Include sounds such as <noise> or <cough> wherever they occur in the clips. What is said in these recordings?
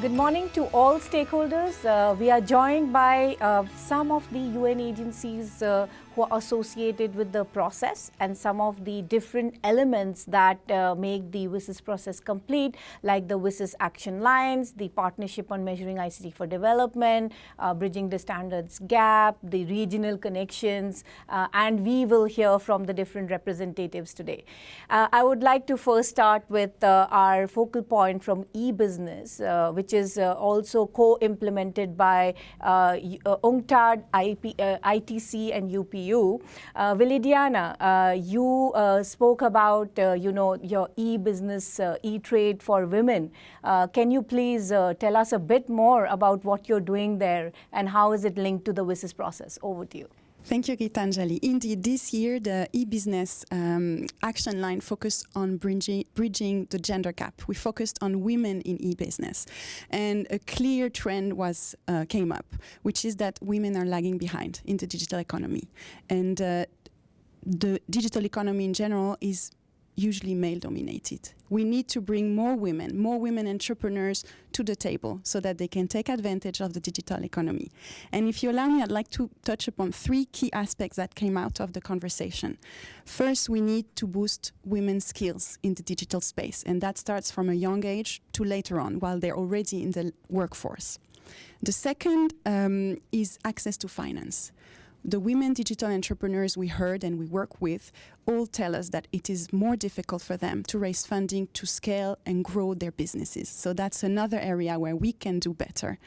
Good morning to all stakeholders. Uh, we are joined by uh, some of the UN agencies uh, who are associated with the process and some of the different elements that uh, make the WSIS process complete, like the WSIS action lines, the partnership on measuring ICT for development, uh, bridging the standards gap, the regional connections, uh, and we will hear from the different representatives today. I would like to first start with our focal point from e-business, which which is uh, also co-implemented by uh, uh, UNCTAD, ITC and UPU. Uh, Vilidiana, uh, you uh, spoke about, uh, you know, your e-business, e-trade for women. can you please tell us a bit more about what you're doing there and how is it linked to the WSIS process? Over to you. Thank you, Gitanjali. Indeed, this year the e-business um, action line focused on bridging, the gender gap. We focused on women in e-business, and a clear trend was uh, came up, which is that women are lagging behind in the digital economy, and uh, the digital economy in general is usually male dominated. We need to bring more women, more women entrepreneurs to the table so that they can take advantage of the digital economy. And if you allow me, I'd like to touch upon three key aspects that came out of the conversation. First, we need to boost women's skills in the digital space, and that starts from a young age to later on while they're already in the workforce. The second um, is access to finance the women digital entrepreneurs we heard and we work with all tell us that it is more difficult for them to raise funding to scale and grow their businesses. So that's another area where we can do better.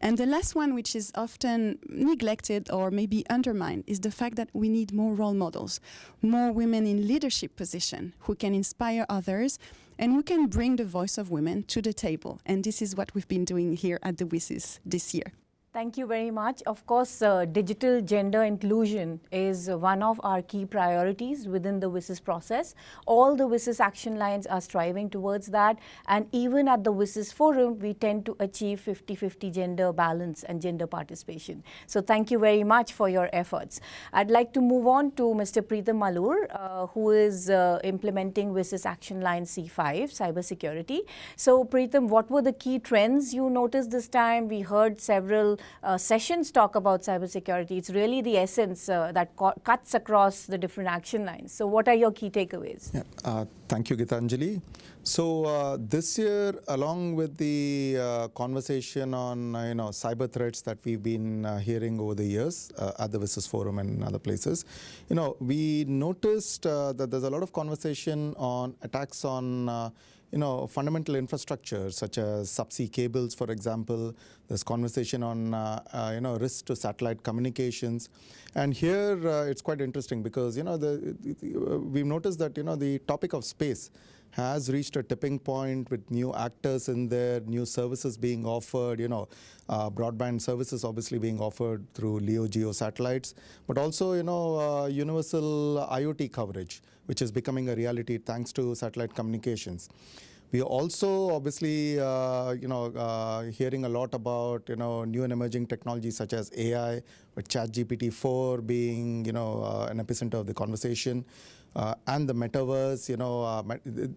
And the last one, which is often neglected or maybe undermined, is the fact that we need more role models, more women in leadership position who can inspire others and who can bring the voice of women to the table. And this is what we've been doing here at the WSIS this year. Thank you very much. Of course, uh, digital gender inclusion is one of our key priorities within the WSIS process. All the WSIS action lines are striving towards that. And even at the WSIS forum, we tend to achieve 50-50 gender balance and gender participation. So thank you very much for your efforts. I'd like to move on to Mr. Preetham Malur, uh, who is uh, implementing WSIS action line C5, cybersecurity. So Preetham, what were the key trends you noticed this time? We heard several uh, sessions talk about cybersecurity. It's really the essence uh, that cuts across the different action lines. So what are your key takeaways? Yeah, uh, thank you, Gitanjali. So uh, this year, along with the uh, conversation on uh, you know cyber threats that we've been hearing over the years at the WSIS Forum and other places, you know, we noticed that there's a lot of conversation on attacks on you know, fundamental infrastructure such as subsea cables, for example. There's conversation on, uh, uh, you know, risk to satellite communications. And here uh, it's quite interesting because, you know, the, the, we've noticed that, you know, the topic of space has reached a tipping point with new actors in there, new services being offered, you know, uh, broadband services obviously being offered through LEO geo satellites, but also, you know, uh, universal IoT coverage, which is becoming a reality thanks to satellite communications. We are also obviously, uh, you know, uh, hearing a lot about, you know, new and emerging technologies such as AI, with ChatGPT-4 being, you know, uh, an epicenter of the conversation uh, and the metaverse, you know, uh,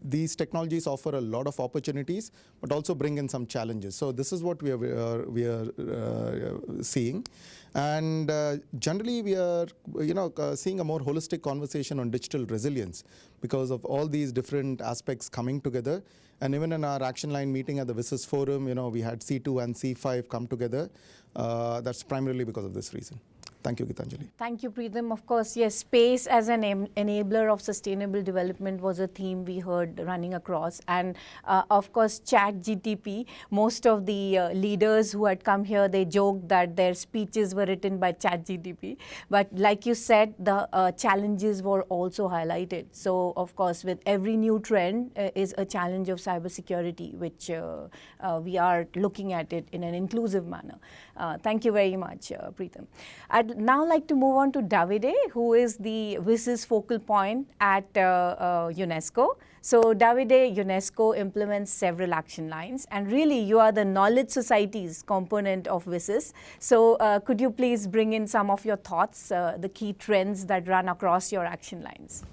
these technologies offer a lot of opportunities, but also bring in some challenges. So this is what we are, we are uh, seeing. And uh, generally, we are, you know, uh, seeing a more holistic conversation on digital resilience because of all these different aspects coming together. And even in our action line meeting at the WSIS Forum, you know, we had C2 and C5 come together. Uh, that's primarily because of this reason. Thank you, Gitanjali. Thank you, Preetham. Of course, yes, space as an enabler of sustainable development was a theme we heard running across. And uh, of course, chat GTP, most of the uh, leaders who had come here, they joked that their speeches were written by chat GTP. But like you said, the uh, challenges were also highlighted. So of course, with every new trend uh, is a challenge of cybersecurity, which uh, uh, we are looking at it in an inclusive manner. Thank you very much, Preetham. I'd now like to move on to Davide, who is the WSIS focal point at uh, uh, UNESCO. So Davide, UNESCO implements several action lines and really you are the knowledge societies component of WSIS. So uh, could you please bring in some of your thoughts, uh, the key trends that run across your action lines?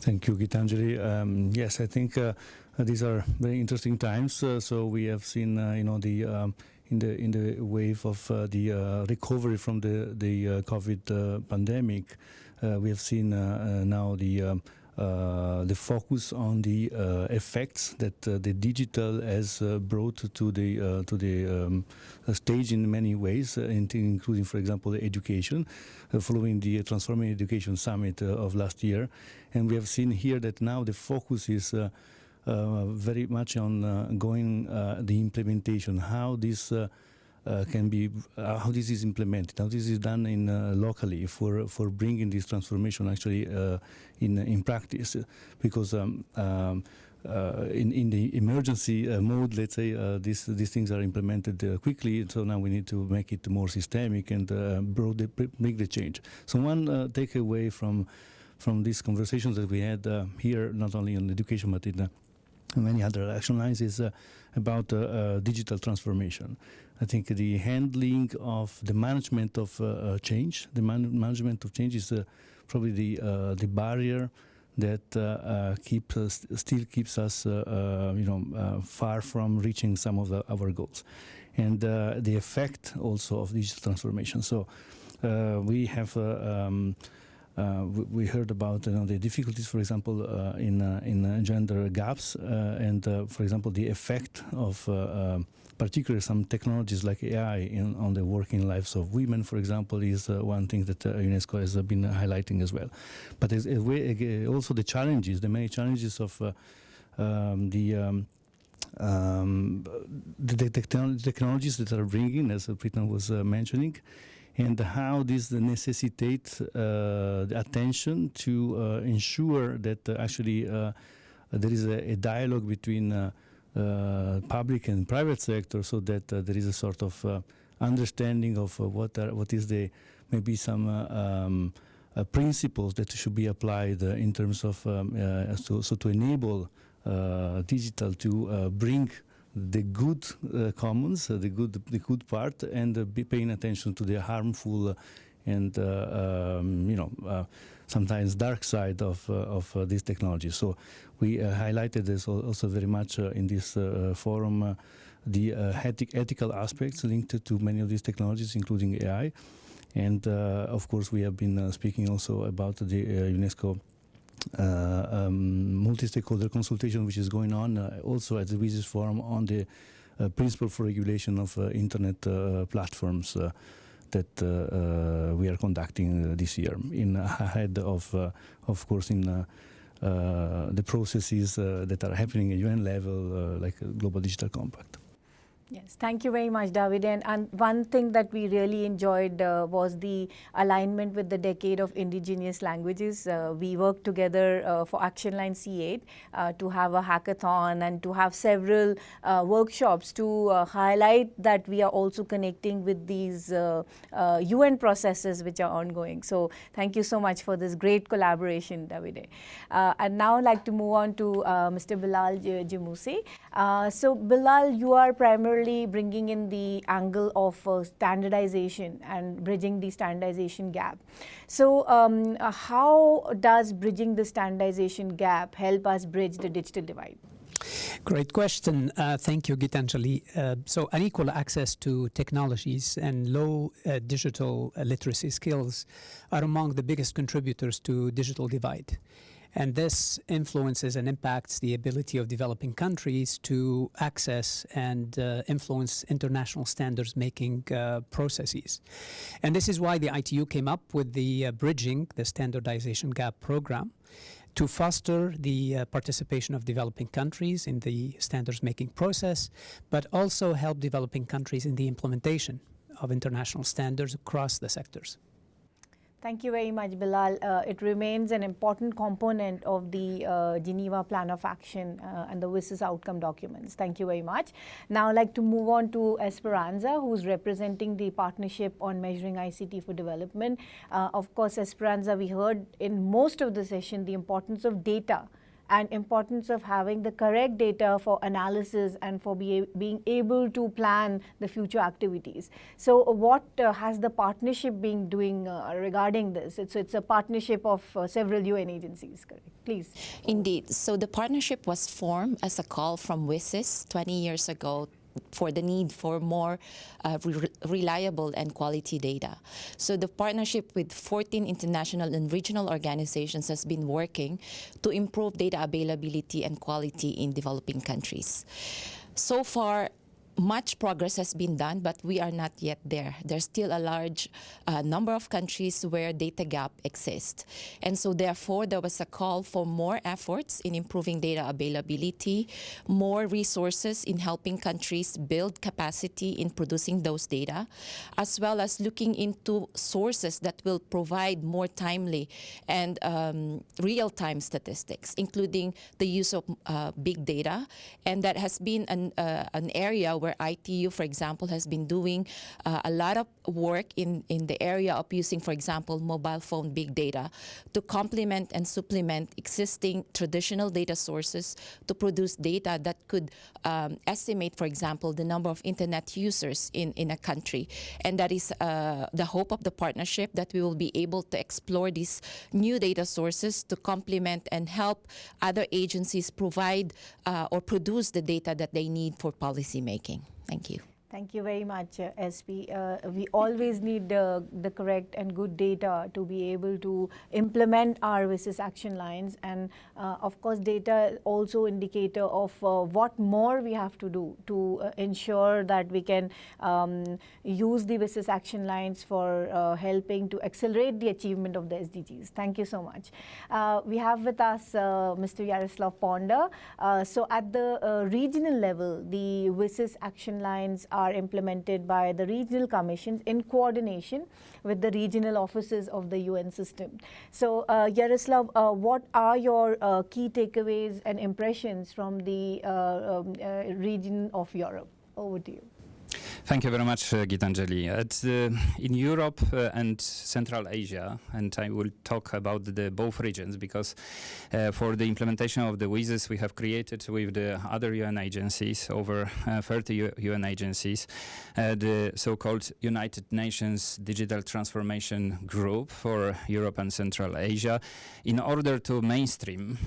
Thank you, Gitanjali. Um, yes, I think uh, these are very interesting times. so we have seen, you know, the um, in the in the wave of uh, the uh, recovery from the the uh, COVID pandemic, we have seen now the um, uh, the focus on the uh, effects that uh, the digital has brought to the to the um, stage in many ways, including, for example, education, following the Transforming Education Summit of last year, and we have seen here that now the focus is. Uh, very much on uh, going uh, the implementation, how this can be how this is implemented, how this is done in locally for for bringing this transformation actually in in practice, because. Um, um, uh, in, in the emergency uh, mode, let's say, uh, these, these things are implemented quickly, so now we need to make it more systemic and broad make the change. So one takeaway from from these conversations that we had here, not only on education but in many other action lines, is uh, about uh, uh, digital transformation. I think the handling of the management of uh, uh, change, the man management of change is uh, probably the the barrier that keep still keeps us, you know, far from reaching some of the, our goals, and the effect also of digital transformation. So we have. Um, uh, we, heard about you know, the difficulties, for example, uh, in uh, in gender gaps, and for example, the effect of particularly some technologies like AI in, on the working lives of women, for example, is uh, one thing that uh, UNESCO has uh, been highlighting as well. But also the challenges, the many challenges of uh, um, the um, um, the, the technologies that are bringing, as Preetham was uh, mentioning, and how this necessitates uh, attention to uh, ensure that actually there is a, a dialogue between uh, public and private sector so that uh, there is a sort of uh, understanding of what are, what is the maybe some um, principles that should be applied in terms of um, so, so to enable digital to bring the good uh, commons, uh, the good the good part, and uh, be paying attention to the harmful and um, you know sometimes dark side of of these technologies. So we uh, highlighted this also very much uh, in this uh, forum, the ethical aspects linked to many of these technologies, including AI. And of course, we have been speaking also about the UNESCO uh, um, multi-stakeholder consultation which is going on uh, also at the WSIS forum on the uh, principle for regulation of internet platforms that we are conducting this year in <laughs> ahead of of course in uh, the processes uh, that are happening at UN level, uh, like Global Digital Compact. Yes, thank you very much, David. And, and one thing that we really enjoyed uh, was the alignment with the Decade of Indigenous Languages. Uh, we worked together uh, for Action Line C8 uh, to have a hackathon and to have several uh, workshops to uh, highlight that we are also connecting with these UN processes which are ongoing. So thank you so much for this great collaboration, David. and now I'd like to move on to Mr. Bilal Jamoussi. so Bilal, you are primarily bringing in the angle of uh, standardization and bridging the standardization gap. So um, uh, how does bridging the standardization gap help us bridge the digital divide? Great question. Uh, thank you, Gitanjali. Uh, so unequal access to technologies and low uh, digital literacy skills are among the biggest contributors to digital divide. And this influences and impacts the ability of developing countries to access and uh, influence international standards making uh, processes. And this is why the ITU came up with the uh, Bridging the Standardization Gap program to foster the uh, participation of developing countries in the standards making process, but also help developing countries in the implementation of international standards across the sectors. Thank you very much, Bilal. Uh, it remains an important component of the uh, Geneva Plan of Action uh, and the WSIS outcome documents. Thank you very much. Now I'd like to move on to Esperanza, who's representing the Partnership on Measuring ICT for Development. Uh, of course, Esperanza, we heard in most of the session the importance of data and importance of having the correct data for analysis and for be, being able to plan the future activities. So what uh, has the partnership been doing uh, regarding this? It's, it's a partnership of uh, several UN agencies, correct? Please. Indeed. So the partnership was formed as a call from WSIS 20 years ago for the need for more uh, re reliable and quality data. So the partnership with 14 international and regional organizations has been working to improve data availability and quality in developing countries. So far, much progress has been done, but we are not yet there. There's still a large uh, number of countries where data gap exists. And so therefore, there was a call for more efforts in improving data availability, more resources in helping countries build capacity in producing those data, as well as looking into sources that will provide more timely and um, real-time statistics, including the use of uh, big data. And that has been an, uh, an area where where ITU, for example, has been doing uh, a lot of work in, in the area of using, for example, mobile phone big data to complement and supplement existing traditional data sources to produce data that could um, estimate, for example, the number of internet users in, in a country. And that is uh, the hope of the partnership that we will be able to explore these new data sources to complement and help other agencies provide uh, or produce the data that they need for policy making. Thank you. Thank you very much, uh, SP. Uh, we always need uh, the correct and good data to be able to implement our WSIS action lines. And uh, of course, data also indicator of uh, what more we have to do to uh, ensure that we can um, use the WSIS action lines for helping to accelerate the achievement of the SDGs. Thank you so much. we have with us Mr. Jaroslaw Ponder. so at the regional level, the WSIS action lines are implemented by the regional commissions in coordination with the regional offices of the UN system. So uh, Jaroslaw, uh, what are your uh, key takeaways and impressions from the uh, um, uh, region of Europe? Over to you. Thank you very much, uh, Gitanjali. Uh, in Europe uh, and Central Asia, and I will talk about the both regions because uh, for the implementation of the WSIS we have created with the other UN agencies, over uh, 30 U UN agencies, uh, the so-called United Nations Digital Transformation Group for Europe and Central Asia, in order to mainstream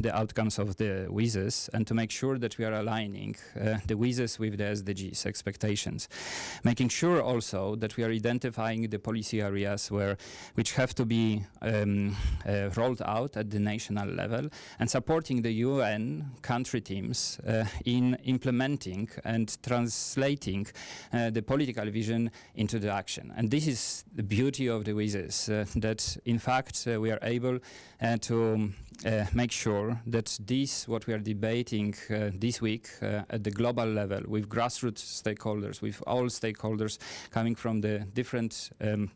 the outcomes of the WSIS and to make sure that we are aligning the WSIS with the SDGs expectations making sure also that we are identifying the policy areas where which have to be um, uh, rolled out at the national level and supporting the UN country teams uh, in implementing and translating uh, the political vision into the action. And this is the beauty of the WSIS, uh, that in fact uh, we are able uh, to uh, make sure that this, what we are debating uh, this week uh, at the global level with grassroots stakeholders, with all stakeholders coming from the different um,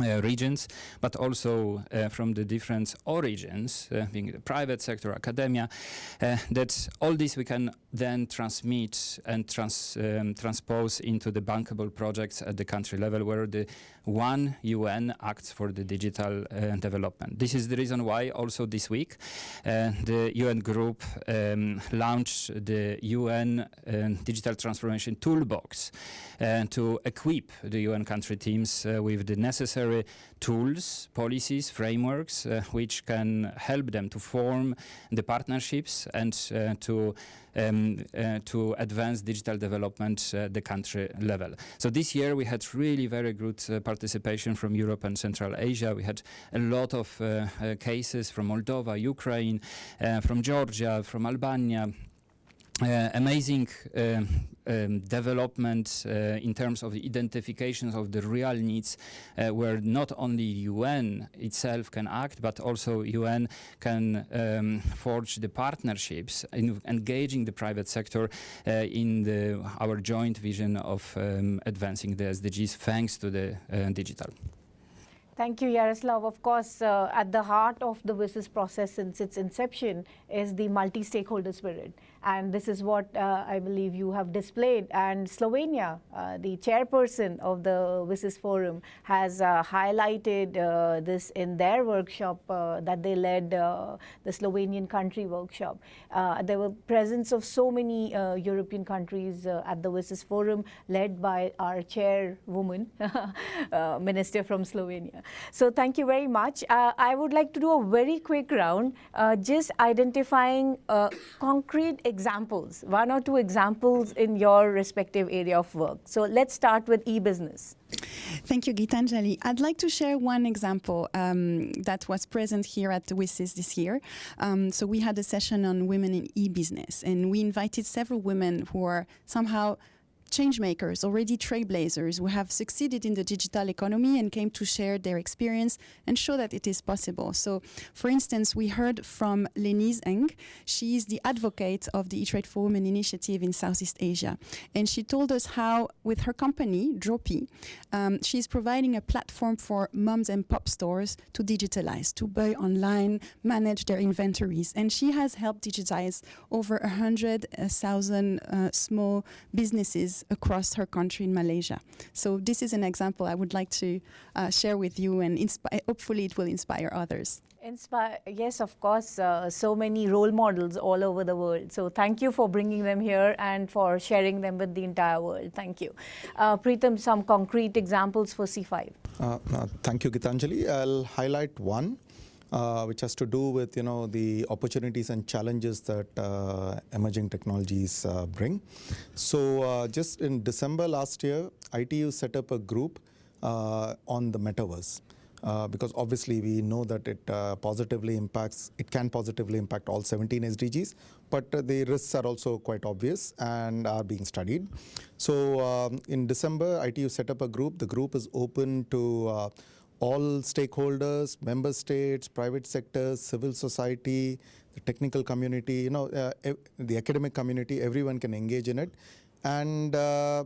uh, regions, but also uh, from the different origins, uh, being the private sector, academia, uh, that all this we can then transmit and trans, um, transpose into the bankable projects at the country level where the one UN acts for the digital uh, development. This is the reason why also this week uh, the UN group um, launched the UN Digital Transformation Toolbox to equip the UN country teams with the necessary necessary tools, policies, frameworks, uh, which can help them to form the partnerships and uh, to um, uh, to advance digital development at the country level. So this year we had really very good uh, participation from Europe and Central Asia. We had a lot of uh, uh cases from Moldova, Ukraine, from Georgia, from Albania, uh, amazing uh, um, development uh, in terms of the identifications of the real needs uh, where not only UN itself can act but also UN can um, forge the partnerships in engaging the private sector uh, in the, our joint vision of um, advancing the SDGs thanks to the uh, digital. Thank you, Jaroslaw. Of course, at the heart of the WSIS process since its inception is the multi-stakeholder spirit And this is what uh, I believe you have displayed. And Slovenia, uh, the chairperson of the WSIS Forum, has uh, highlighted uh, this in their workshop uh, that they led, uh, the Slovenian country workshop. there were presence of so many European countries at the WSIS Forum, led by our chairwoman, <laughs> Minister from Slovenia. So thank you very much. I would like to do a very quick round, just identifying concrete examples, one or two examples in your respective area of work. So let's start with e-business. Thank you, Gitanjali. I'd like to share one example um, that was present here at the WSIS this year. Um, so we had a session on women in e-business, and we invited several women who are somehow changemakers, already trailblazers who have succeeded in the digital economy and came to share their experience and show that it is possible. So, for instance, we heard from Lenise Eng. She is the advocate of the E-Trade for Women initiative in Southeast Asia. And she told us how, with her company, Dropee, um, she's providing a platform for moms and pop stores to digitalize, to buy online, manage their inventories. And she has helped digitize over 100,000 uh, small businesses across her country in Malaysia. So this is an example I would like to uh, share with you and hopefully it will inspire others. Inspire, yes, of course, uh, so many role models all over the world. So thank you for bringing them here and for sharing them with the entire world. Thank you. Uh, Preetham, some concrete examples for C5. Uh, uh, thank you, Gitanjali. I'll highlight one uh, which has to do with you know the opportunities and challenges that uh, emerging technologies uh, bring. So uh, just in December last year, ITU set up a group uh, on the metaverse. Uh, because obviously we know that it positively impacts, it can positively impact all 17 SDGs, but the risks are also quite obvious and are being studied. So um, in December, ITU set up a group. The group is open to all stakeholders, member states, private sectors, civil society, the technical community, you know, uh, the academic community, everyone can engage in it. And uh,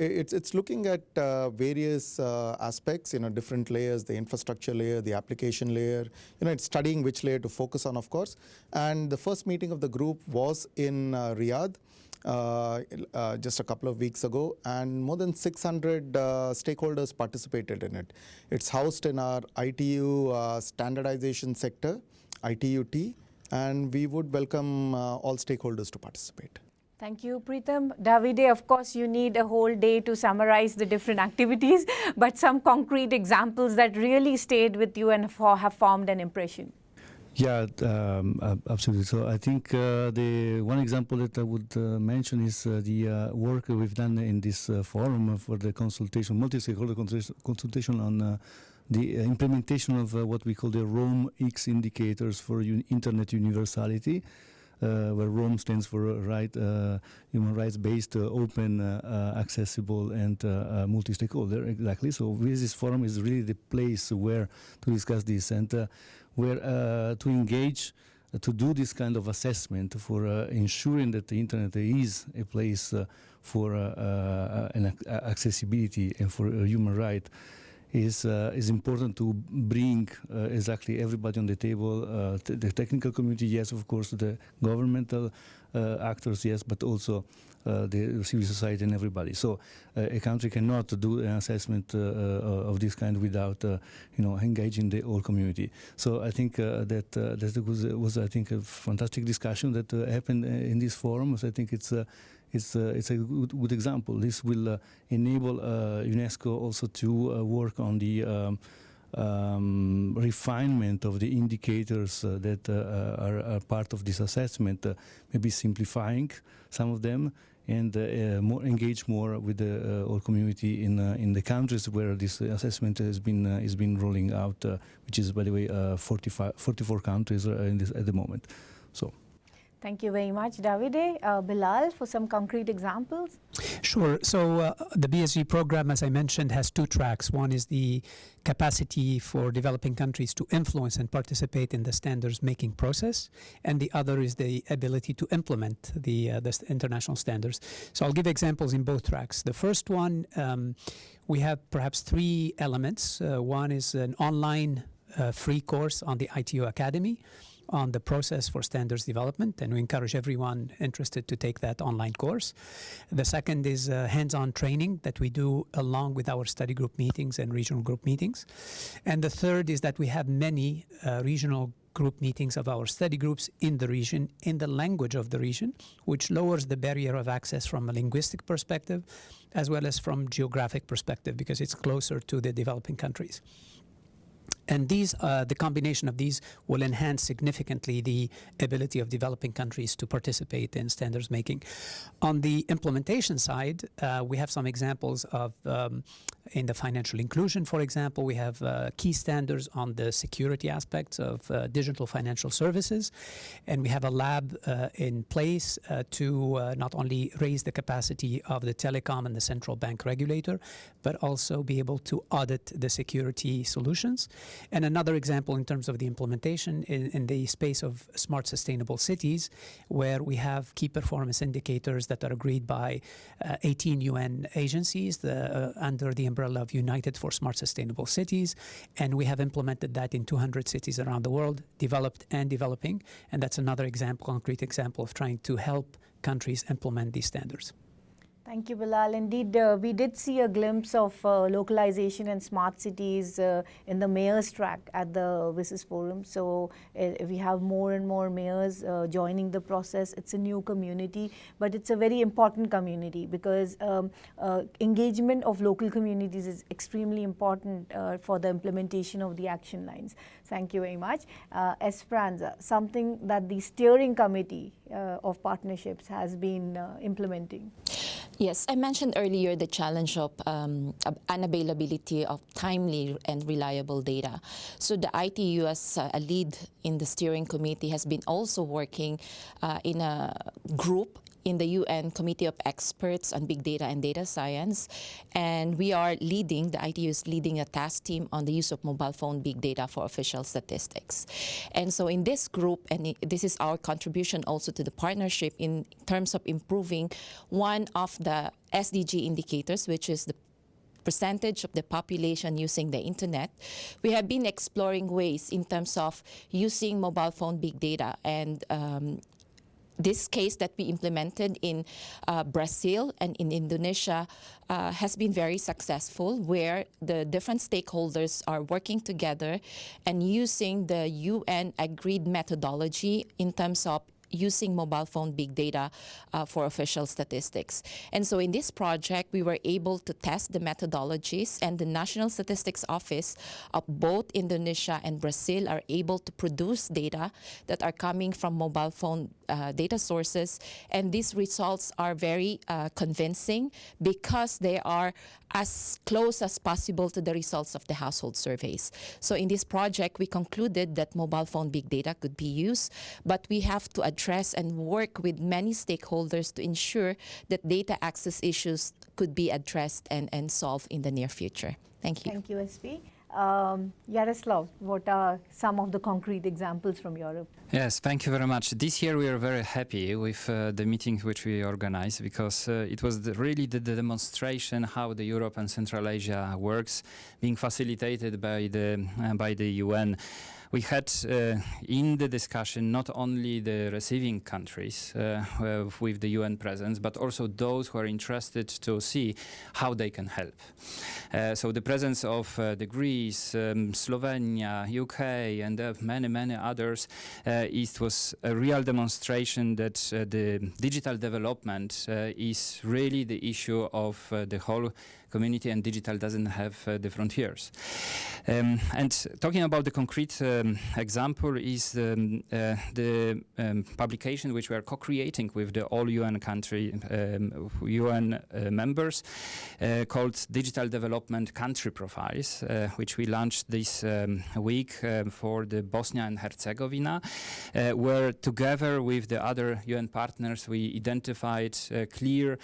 it's, it's looking at uh, various uh, aspects, you know, different layers, the infrastructure layer, the application layer, you know, it's studying which layer to focus on, of course. And the first meeting of the group was in uh, Riyadh. Uh, uh, just a couple of weeks ago, and more than 600 uh, stakeholders participated in it. It's housed in our ITU standardization sector, ITU-T, and we would welcome all stakeholders to participate. Thank you, Preetham. Davide, of course, you need a whole day to summarize the different activities, <laughs> but some concrete examples that really stayed with you and have formed an impression. Yeah, um, absolutely. So I think uh, the one example that I would uh, mention is uh, the uh, work we've done in this uh, forum for the consultation, multi-stakeholder consultation on uh, the implementation of what we call the Rome X indicators for un internet universality. Uh, where ROAM stands for right, uh, human rights-based, uh, open, accessible, and multi-stakeholder. Exactly. So this forum is really the place where to discuss this. And where uh, to engage uh, to do this kind of assessment for uh, ensuring that the internet is a place for an accessibility and for human right is uh, is important to bring uh, exactly everybody on the table. Uh, the technical community, yes, of course, the governmental actors, yes, but also uh, the civil society and everybody. So uh, a country cannot do an assessment uh, of this kind without, you know, engaging the whole community. So I think that that was, was, I think, a fantastic discussion that happened in this forum. So I think it's it's uh, it's a good, good, example. This will uh, enable uh, UNESCO also to work on the um, um, refinement of the indicators that are, are, part of this assessment, maybe simplifying some of them and uh, uh, more engage more with the uh, whole community in in the countries where this assessment has been has been rolling out, which is by the way 45, 44 countries in this at the moment. So. Thank you very much, Davide. Uh, Bilal, for some concrete examples? Sure. So uh, the BSG program, as I mentioned, has two tracks. One is the capacity for developing countries to influence and participate in the standards making process, and the other is the ability to implement the, uh, the international standards. So I'll give examples in both tracks. The first one, um, we have perhaps three elements. Uh, one is an online uh, free course on the ITU Academy on the process for standards development, and we encourage everyone interested to take that online course. The second is uh, hands-on training that we do along with our study group meetings and regional group meetings. And the third is that we have many uh, regional group meetings of our study groups in the region in the language of the region, which lowers the barrier of access from a linguistic perspective as well as from geographic perspective because it's closer to the developing countries. And these, uh, the combination of these will enhance significantly the ability of developing countries to participate in standards making. On the implementation side, uh, we have some examples of, um, in the financial inclusion, for example, we have uh, key standards on the security aspects of uh, digital financial services. And we have a lab uh, in place uh, to not only raise the capacity of the telecom and the central bank regulator, but also be able to audit the security solutions. And another example in terms of the implementation in, in, the space of smart sustainable cities, where we have key performance indicators that are agreed by uh, 18 UN agencies the, uh, under the umbrella of United for Smart Sustainable Cities. And we have implemented that in 200 cities around the world, developed and developing. And that's another example, concrete example of trying to help countries implement these standards. Thank you, Bilal. Indeed, uh, we did see a glimpse of uh, localization and smart cities uh, in the mayor's track at the WSIS Forum. So uh, we have more and more mayors uh, joining the process. It's a new community, but it's a very important community because um, uh, engagement of local communities is extremely important for the implementation of the action lines. Thank you very much. Esperanza, something that the steering committee of partnerships has been implementing. Yes, I mentioned earlier the challenge of um, unavailability of timely and reliable data. So the ITU as a lead in the steering committee has been also working uh, in a group in the UN Committee of Experts on Big Data and Data Science. And we are leading, the ITU is leading a task team on the use of mobile phone big data for official statistics. And so in this group, and this is our contribution also to the partnership in terms of improving one of the SDG indicators, which is the percentage of the population using the internet, we have been exploring ways in terms of using mobile phone big data and um, this case that we implemented in uh, Brazil and in Indonesia uh, has been very successful where the different stakeholders are working together and using the UN agreed methodology in terms of using mobile phone big data uh, for official statistics. And so in this project, we were able to test the methodologies and the National Statistics Office of both Indonesia and Brazil are able to produce data that are coming from mobile phone uh, data sources. And these results are very uh, convincing because they are as close as possible to the results of the household surveys. So in this project, we concluded that mobile phone big data could be used, but we have to address and work with many stakeholders to ensure that data access issues could be addressed and, and solved in the near future. Thank you. Thank you, SP. Um, Jaroslaw, what are some of the concrete examples from Europe? Yes, thank you very much. This year we are very happy with uh, the meeting which we organized because uh, it was the, really the, the, demonstration how the Europe and Central Asia works, being facilitated by the uh, by the UN we had uh, in the discussion not only the receiving countries uh, with the UN presence, but also those who are interested to see how they can help. Uh, so the presence of the Greece, um, Slovenia, UK, and many, many others, it was a real demonstration that the digital development is really the issue of the whole community and digital doesn't have uh, the frontiers. Um, and talking about the concrete um, example is um, uh, the um, publication which we are co-creating with the all UN country UN um, uh, members uh, called Digital Development Country Profiles, uh, which we launched this um, week for the Bosnia and Herzegovina, where together with the other UN partners we identified clear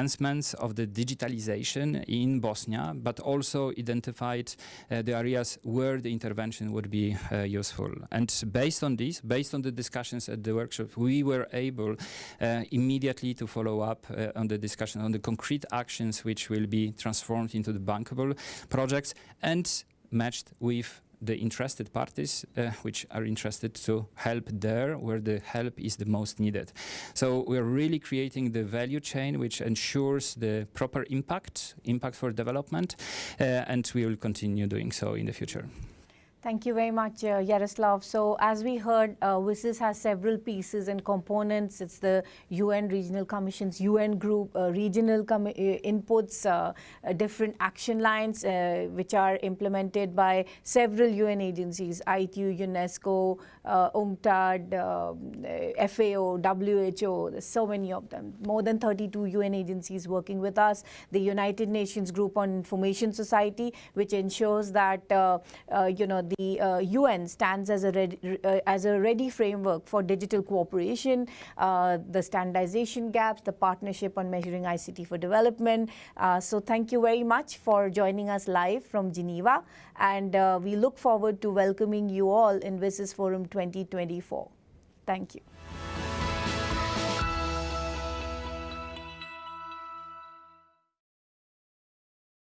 advancements of the digitalization in Bosnia, but also identified uh, the areas where the intervention would be uh, useful. And based on this, based on the discussions at the workshop, we were able uh, immediately to follow up on the discussion on the concrete actions which will be transformed into the bankable projects and matched with the interested parties uh, which are interested to help there where the help is the most needed. So we're really creating the value chain which ensures the proper impact, impact for development, uh, and we will continue doing so in the future. Thank you very much, uh, Jaroslaw. So as we heard, uh, WSIS has several pieces and components. It's the UN Regional Commission's UN group, uh, regional uh, inputs, uh, uh, different action lines, which are implemented by several UN agencies, ITU, UNESCO, UNCTAD, FAO, WHO, there's so many of them. More than 32 UN agencies working with us. The United Nations Group on Information Society, which ensures that, you know, the uh, UN stands as a, ready, uh, as a ready framework for digital cooperation, uh, the standardization gaps, the partnership on measuring ICT for development. Uh, so thank you very much for joining us live from Geneva. And uh, we look forward to welcoming you all in WSIS Forum 2024. Thank you.